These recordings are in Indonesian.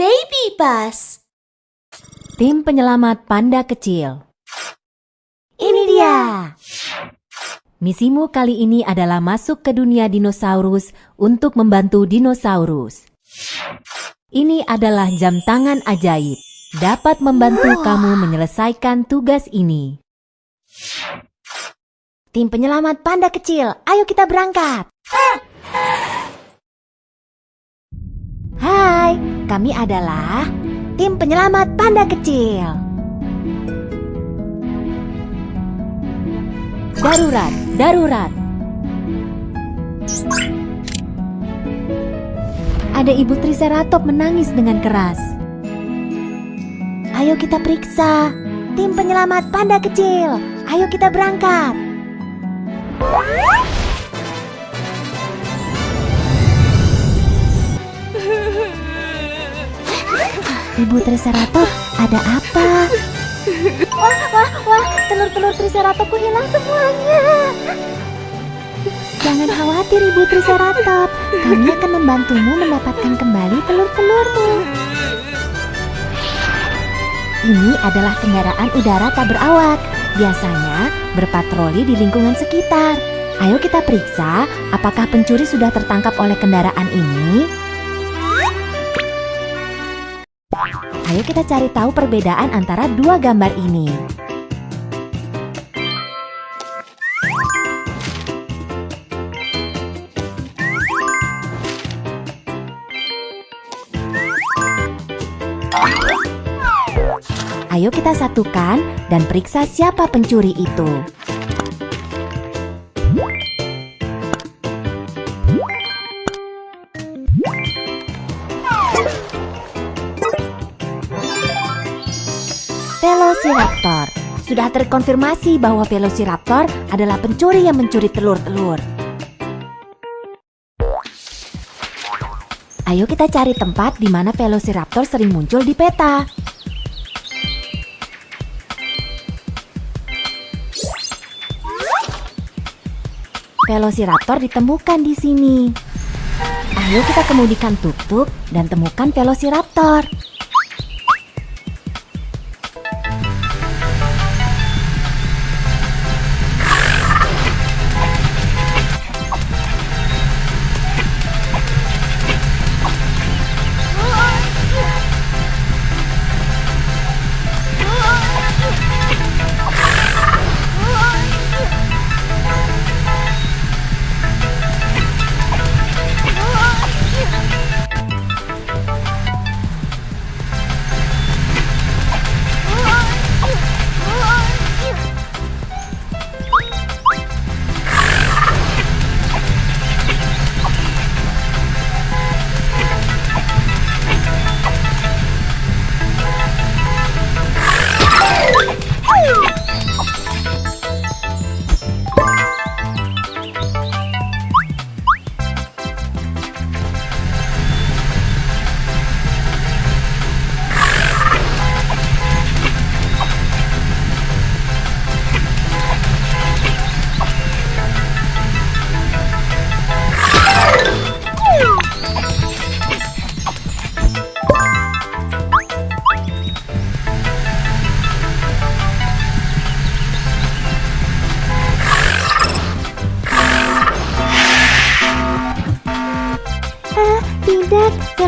Baby Bus. Tim penyelamat panda kecil. Ini dia. Misimu kali ini adalah masuk ke dunia dinosaurus untuk membantu dinosaurus. Ini adalah jam tangan ajaib. Dapat membantu kamu menyelesaikan tugas ini. Tim penyelamat panda kecil, ayo kita berangkat. Hai, kami adalah tim penyelamat panda kecil. Darurat, darurat. Ada ibu Triceratop menangis dengan keras. Ayo kita periksa. Tim penyelamat panda kecil, ayo kita berangkat. Ibu Triceratop, ada apa? Wah, wah, wah, telur-telur Triceratopku hilang semuanya. Jangan khawatir Ibu Triceratop, kami akan membantumu mendapatkan kembali telur-telurmu. Ini adalah kendaraan udara tak berawak, biasanya berpatroli di lingkungan sekitar. Ayo kita periksa apakah pencuri sudah tertangkap oleh kendaraan ini. Ayo kita cari tahu perbedaan antara dua gambar ini. Ayo kita satukan dan periksa siapa pencuri itu. Velociraptor. Sudah terkonfirmasi bahwa Velociraptor adalah pencuri yang mencuri telur-telur. Ayo kita cari tempat di mana Velociraptor sering muncul di peta. Velociraptor ditemukan di sini. Ayo kita kemudikan tuk-tuk dan temukan Velociraptor.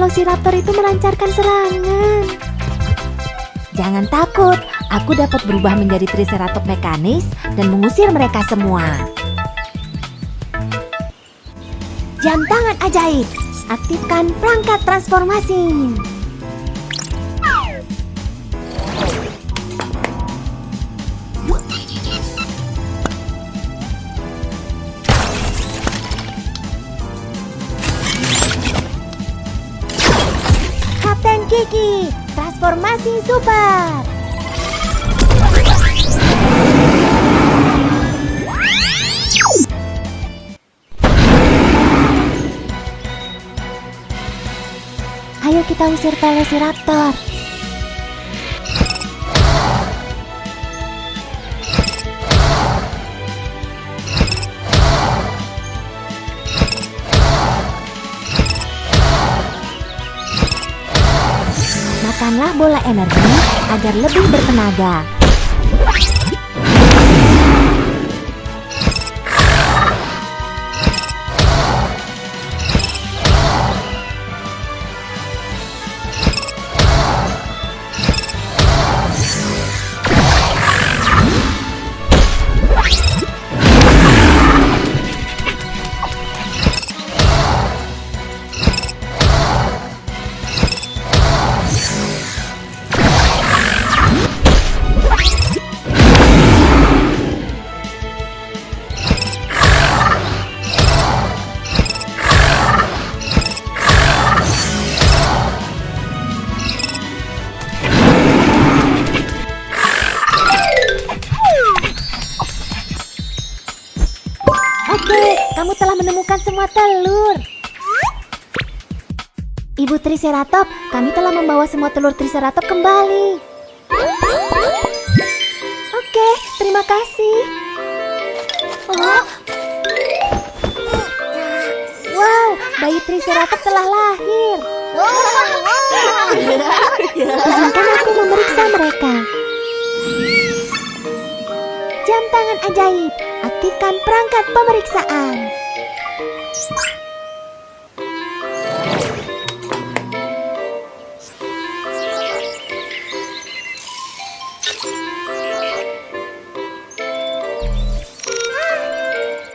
Velociraptor itu melancarkan serangan. Jangan takut, aku dapat berubah menjadi Triceratop mekanis dan mengusir mereka semua. Jam tangan ajaib, aktifkan perangkat transformasi. Transformasi super. Ayo kita usir Velociraptor. Bola energi agar lebih bertenaga. Kamu telah menemukan semua telur. Ibu Triceratop, kami telah membawa semua telur Triceratop kembali. Oke, terima kasih. Oh. Wow, bayi Triceratop telah lahir. Izinkan aku memeriksa mereka. Jam tangan ajaib, aktifkan perangkat pemeriksaan.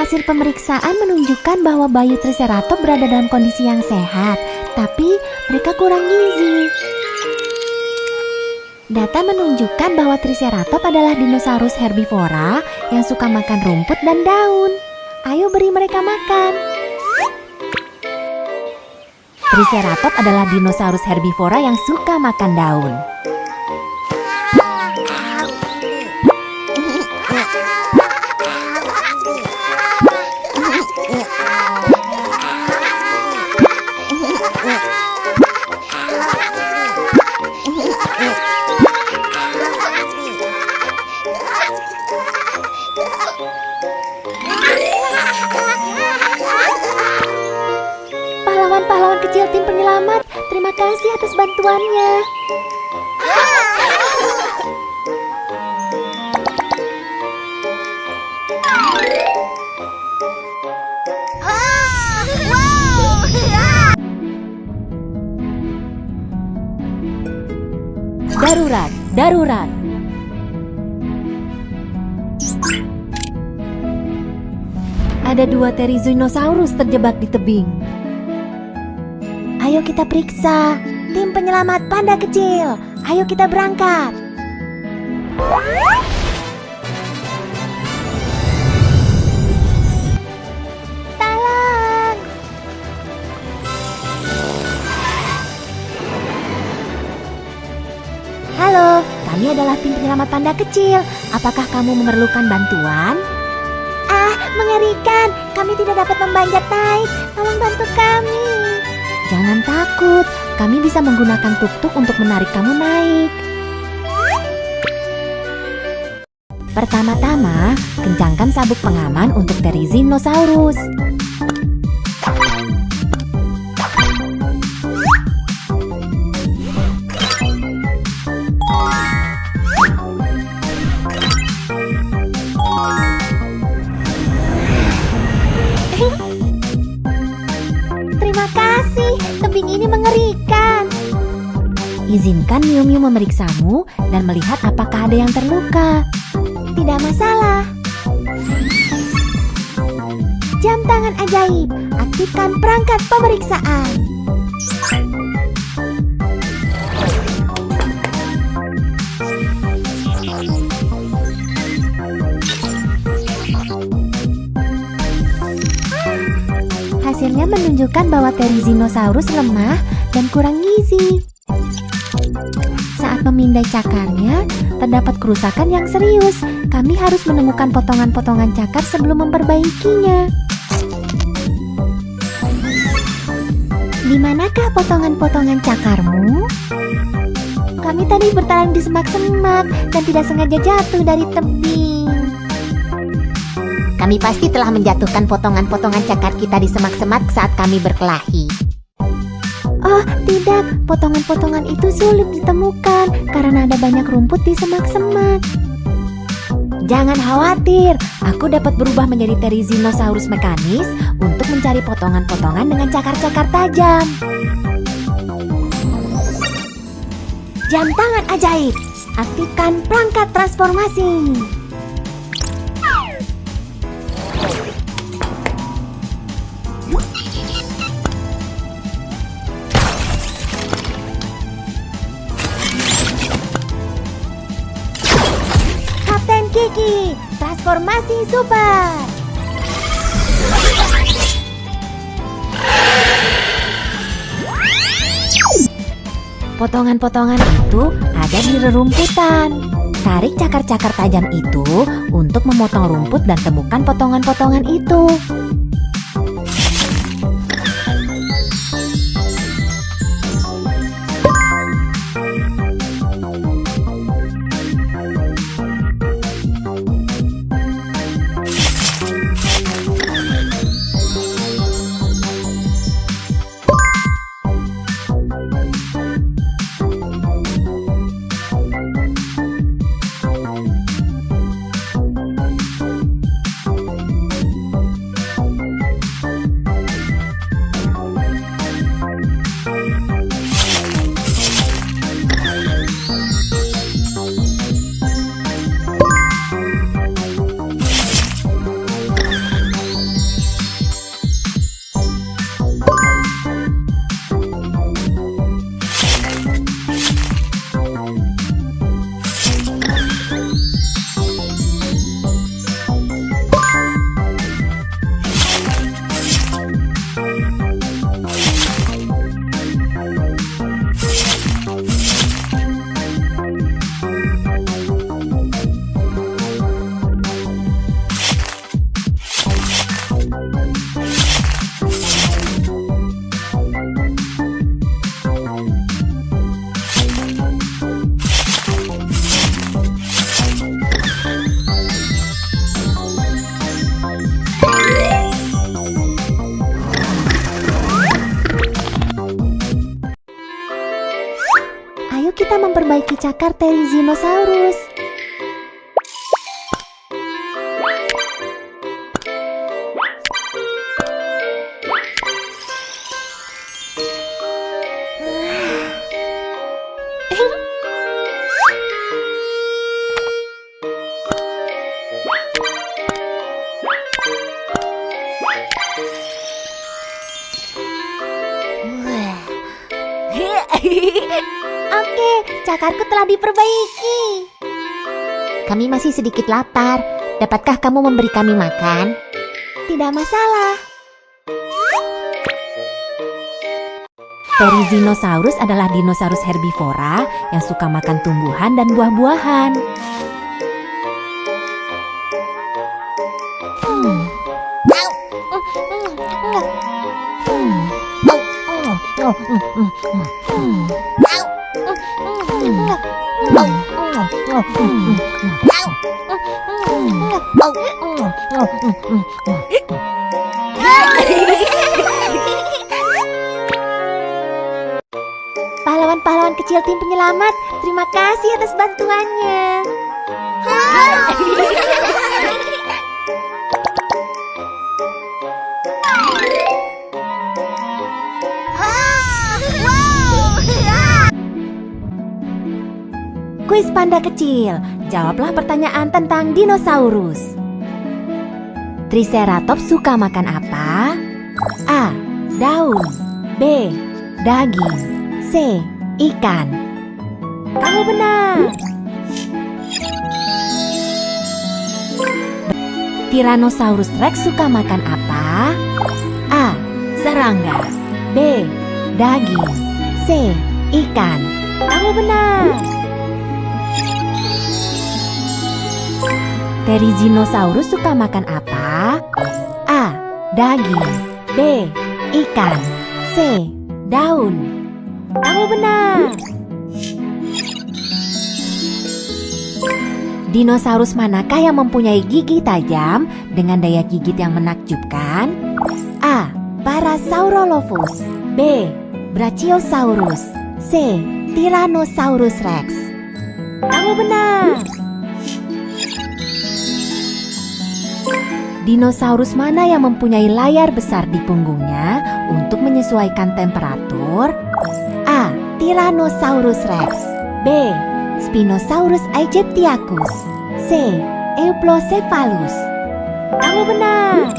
Hasil pemeriksaan menunjukkan bahwa bayi Triceratop berada dalam kondisi yang sehat, tapi mereka kurang gizi. Data menunjukkan bahwa Triceratop adalah dinosaurus herbivora yang suka makan rumput dan daun. Ayo beri mereka makan. Triceratop adalah dinosaurus herbivora yang suka makan daun. Darurat, darurat. Ada dua Therizinosaurus terjebak di tebing. Ayo kita periksa. Tim penyelamat panda kecil. Ayo kita berangkat. Tolong. Halo, kami adalah tim penyelamat panda kecil. Apakah kamu memerlukan bantuan? Ah, mengerikan. Kami tidak dapat membanjat naik. Tolong bantu kami. Jangan takut, kami bisa menggunakan tuk-tuk untuk menarik kamu naik. Pertama-tama, kencangkan sabuk pengaman untuk Therizinosaurus. Terima Izinkan Miu Miu memeriksamu dan melihat apakah ada yang terluka. Tidak masalah. Jam tangan ajaib, aktifkan perangkat pemeriksaan. Hasilnya menunjukkan bahwa Therizinosaurus lemah dan kurang gizi. Memindai cakarnya, terdapat kerusakan yang serius. Kami harus menemukan potongan-potongan cakar sebelum memperbaikinya. Di manakah potongan-potongan cakarmu? Kami tadi bertarung di semak-semak dan tidak sengaja jatuh dari tebing. Kami pasti telah menjatuhkan potongan-potongan cakar kita di semak-semak saat kami berkelahi. Oh, tidak. Potongan-potongan itu sulit ditemukan karena ada banyak rumput di semak-semak. Jangan khawatir, aku dapat berubah menjadi Therizinosaurus mekanis untuk mencari potongan-potongan dengan cakar-cakar tajam. Jam tangan ajaib. Aktifkan perangkat transformasi. Transformasi super. Potongan-potongan itu ada di rerumputan. Tarik cakar-cakar tajam itu untuk memotong rumput dan temukan potongan-potongan itu. Memperbaiki cakarku telah diperbaiki. Kami masih sedikit lapar. Dapatkah kamu memberi kami makan? Tidak masalah. Therizinosaurus adalah dinosaurus herbivora yang suka makan tumbuhan dan buah-buahan. Hmm. Pahlawan-pahlawan kecil tim penyelamat, terima kasih atas bantuannya. Kuis panda kecil, jawablah pertanyaan tentang dinosaurus. Triceratops suka makan apa? A. Daun B. Daging C. Ikan Kamu benar Tyrannosaurus Rex suka makan apa? A. Serangga B. Daging C. Ikan Kamu benar Therizinosaurus suka makan apa? A. Daging B. Ikan C. Daun Kamu benar Dinosaurus manakah yang mempunyai gigi tajam dengan daya gigit yang menakjubkan? A. Parasaurolophus B. Brachiosaurus C. Tyrannosaurus Rex Kamu benar Dinosaurus mana yang mempunyai layar besar di punggungnya untuk menyesuaikan temperatur? A. Tyrannosaurus Rex B. Spinosaurus aegyptiacus C. Euplocephalus Kamu benar